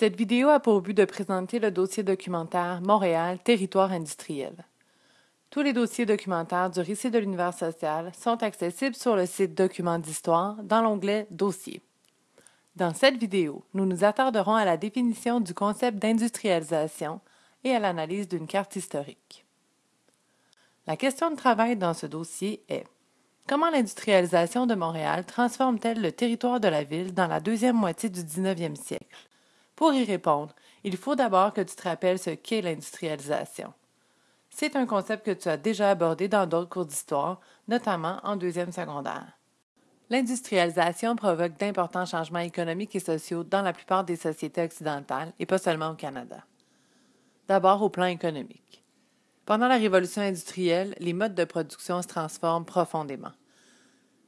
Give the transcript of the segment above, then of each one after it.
Cette vidéo a pour but de présenter le dossier documentaire Montréal, territoire industriel. Tous les dossiers documentaires du récit de l'univers social sont accessibles sur le site Documents d'histoire dans l'onglet Dossiers. Dans cette vidéo, nous nous attarderons à la définition du concept d'industrialisation et à l'analyse d'une carte historique. La question de travail dans ce dossier est Comment l'industrialisation de Montréal transforme-t-elle le territoire de la ville dans la deuxième moitié du 19e siècle? Pour y répondre, il faut d'abord que tu te rappelles ce qu'est l'industrialisation. C'est un concept que tu as déjà abordé dans d'autres cours d'histoire, notamment en deuxième secondaire. L'industrialisation provoque d'importants changements économiques et sociaux dans la plupart des sociétés occidentales et pas seulement au Canada. D'abord au plan économique. Pendant la révolution industrielle, les modes de production se transforment profondément.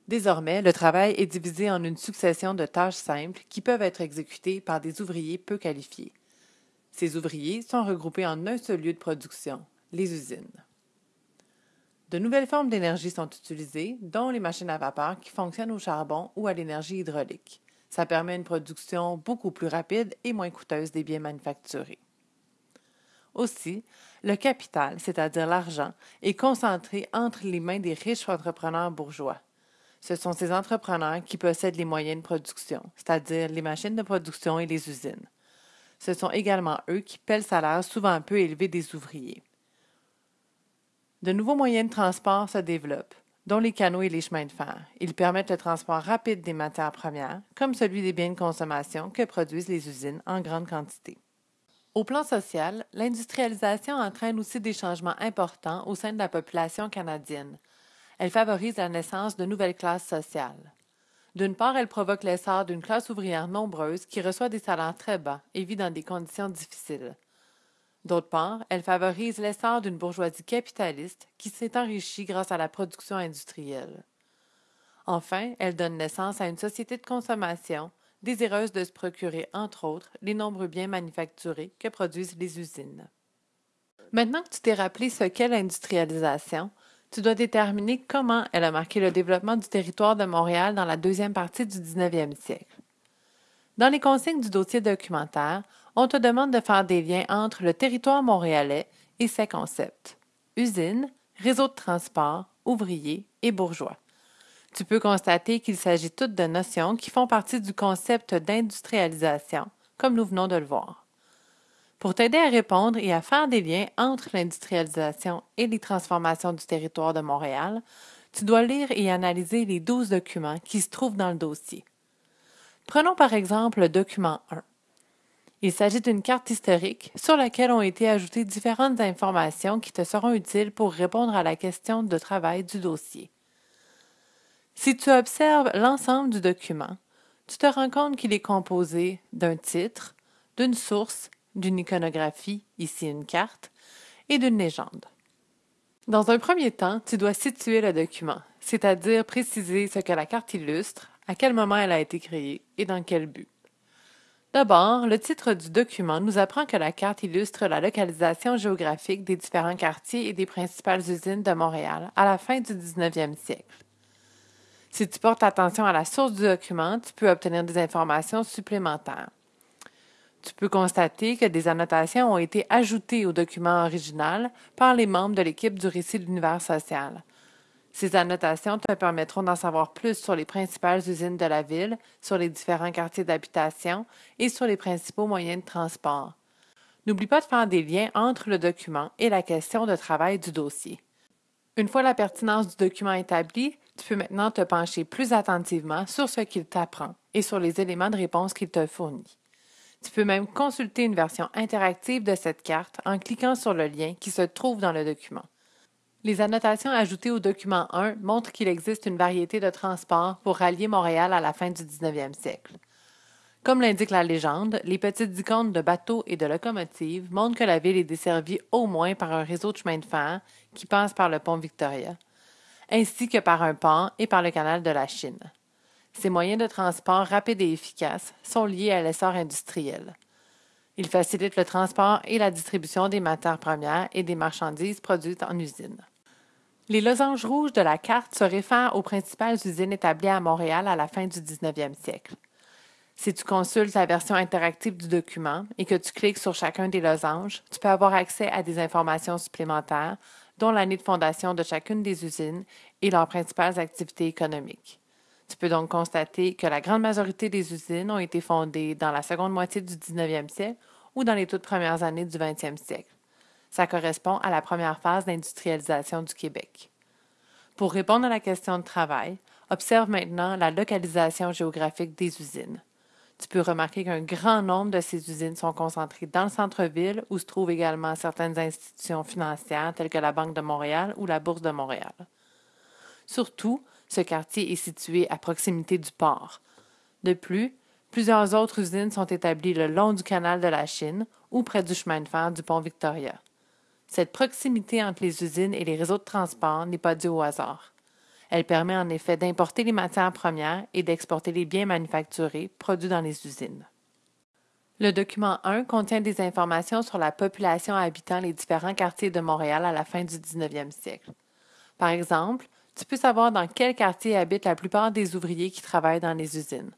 Désormais, le travail est divisé en une succession de tâches simples qui peuvent être exécutées par des ouvriers peu qualifiés. Ces ouvriers sont regroupés en un seul lieu de production, les usines. De nouvelles formes d'énergie sont utilisées, dont les machines à vapeur qui fonctionnent au charbon ou à l'énergie hydraulique. Ça permet une production beaucoup plus rapide et moins coûteuse des biens manufacturés. Aussi, le capital, c'est-à-dire l'argent, est concentré entre les mains des riches entrepreneurs bourgeois. Ce sont ces entrepreneurs qui possèdent les moyens de production, c'est-à-dire les machines de production et les usines. Ce sont également eux qui paient le salaire souvent peu élevé des ouvriers. De nouveaux moyens de transport se développent, dont les canaux et les chemins de fer. Ils permettent le transport rapide des matières premières, comme celui des biens de consommation que produisent les usines en grande quantité. Au plan social, l'industrialisation entraîne aussi des changements importants au sein de la population canadienne, elle favorise la naissance de nouvelles classes sociales. D'une part, elle provoque l'essor d'une classe ouvrière nombreuse qui reçoit des salaires très bas et vit dans des conditions difficiles. D'autre part, elle favorise l'essor d'une bourgeoisie capitaliste qui s'est enrichie grâce à la production industrielle. Enfin, elle donne naissance à une société de consommation désireuse de se procurer, entre autres, les nombreux biens manufacturés que produisent les usines. Maintenant que tu t'es rappelé ce qu'est l'industrialisation, tu dois déterminer comment elle a marqué le développement du territoire de Montréal dans la deuxième partie du 19e siècle. Dans les consignes du dossier documentaire, on te demande de faire des liens entre le territoire montréalais et ses concepts usines, réseau de transport, ouvriers et bourgeois. Tu peux constater qu'il s'agit toutes de notions qui font partie du concept d'industrialisation, comme nous venons de le voir. Pour t'aider à répondre et à faire des liens entre l'industrialisation et les transformations du territoire de Montréal, tu dois lire et analyser les douze documents qui se trouvent dans le dossier. Prenons par exemple le document 1. Il s'agit d'une carte historique sur laquelle ont été ajoutées différentes informations qui te seront utiles pour répondre à la question de travail du dossier. Si tu observes l'ensemble du document, tu te rends compte qu'il est composé d'un titre, d'une source d'une iconographie, ici une carte, et d'une légende. Dans un premier temps, tu dois situer le document, c'est-à-dire préciser ce que la carte illustre, à quel moment elle a été créée et dans quel but. D'abord, le titre du document nous apprend que la carte illustre la localisation géographique des différents quartiers et des principales usines de Montréal à la fin du 19e siècle. Si tu portes attention à la source du document, tu peux obtenir des informations supplémentaires tu peux constater que des annotations ont été ajoutées au document original par les membres de l'équipe du récit de l'univers social. Ces annotations te permettront d'en savoir plus sur les principales usines de la ville, sur les différents quartiers d'habitation et sur les principaux moyens de transport. N'oublie pas de faire des liens entre le document et la question de travail du dossier. Une fois la pertinence du document établie, tu peux maintenant te pencher plus attentivement sur ce qu'il t'apprend et sur les éléments de réponse qu'il te fournit. Tu peux même consulter une version interactive de cette carte en cliquant sur le lien qui se trouve dans le document. Les annotations ajoutées au document 1 montrent qu'il existe une variété de transports pour rallier Montréal à la fin du 19e siècle. Comme l'indique la légende, les petites icônes de bateaux et de locomotives montrent que la ville est desservie au moins par un réseau de chemins de fer qui passe par le pont Victoria, ainsi que par un pont et par le canal de la Chine. Ces moyens de transport rapides et efficaces sont liés à l'essor industriel. Ils facilitent le transport et la distribution des matières premières et des marchandises produites en usine. Les losanges rouges de la carte se réfèrent aux principales usines établies à Montréal à la fin du 19e siècle. Si tu consultes la version interactive du document et que tu cliques sur chacun des losanges, tu peux avoir accès à des informations supplémentaires, dont l'année de fondation de chacune des usines et leurs principales activités économiques. Tu peux donc constater que la grande majorité des usines ont été fondées dans la seconde moitié du 19e siècle ou dans les toutes premières années du 20e siècle. Ça correspond à la première phase d'industrialisation du Québec. Pour répondre à la question de travail, observe maintenant la localisation géographique des usines. Tu peux remarquer qu'un grand nombre de ces usines sont concentrées dans le centre-ville où se trouvent également certaines institutions financières telles que la Banque de Montréal ou la Bourse de Montréal. Surtout, ce quartier est situé à proximité du port. De plus, plusieurs autres usines sont établies le long du canal de la Chine ou près du chemin de fer du pont Victoria. Cette proximité entre les usines et les réseaux de transport n'est pas due au hasard. Elle permet en effet d'importer les matières premières et d'exporter les biens manufacturés produits dans les usines. Le document 1 contient des informations sur la population habitant les différents quartiers de Montréal à la fin du 19e siècle. Par exemple, tu peux savoir dans quel quartier habitent la plupart des ouvriers qui travaillent dans les usines.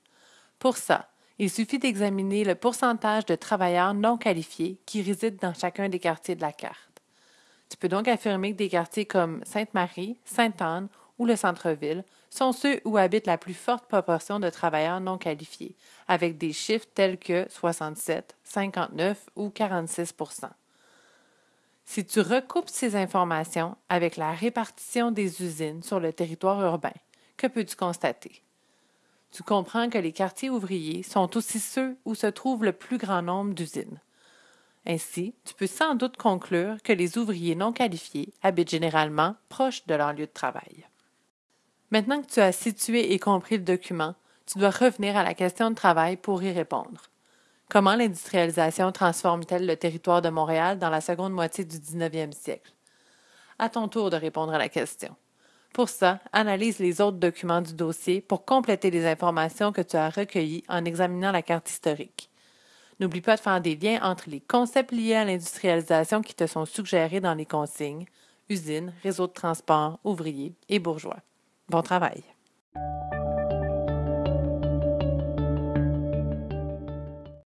Pour ça, il suffit d'examiner le pourcentage de travailleurs non qualifiés qui résident dans chacun des quartiers de la carte. Tu peux donc affirmer que des quartiers comme Sainte-Marie, Sainte-Anne ou le centre-ville sont ceux où habite la plus forte proportion de travailleurs non qualifiés, avec des chiffres tels que 67, 59 ou 46 Si tu recoupes ces informations avec la répartition des usines sur le territoire urbain, que peux-tu constater? Tu comprends que les quartiers ouvriers sont aussi ceux où se trouve le plus grand nombre d'usines. Ainsi, tu peux sans doute conclure que les ouvriers non qualifiés habitent généralement proche de leur lieu de travail. Maintenant que tu as situé et compris le document, tu dois revenir à la question de travail pour y répondre. Comment l'industrialisation transforme-t-elle le territoire de Montréal dans la seconde moitié du 19e siècle? À ton tour de répondre à la question. Pour ça, analyse les autres documents du dossier pour compléter les informations que tu as recueillies en examinant la carte historique. N'oublie pas de faire des liens entre les concepts liés à l'industrialisation qui te sont suggérés dans les consignes, usines, réseaux de transport, ouvriers et bourgeois. Bon travail.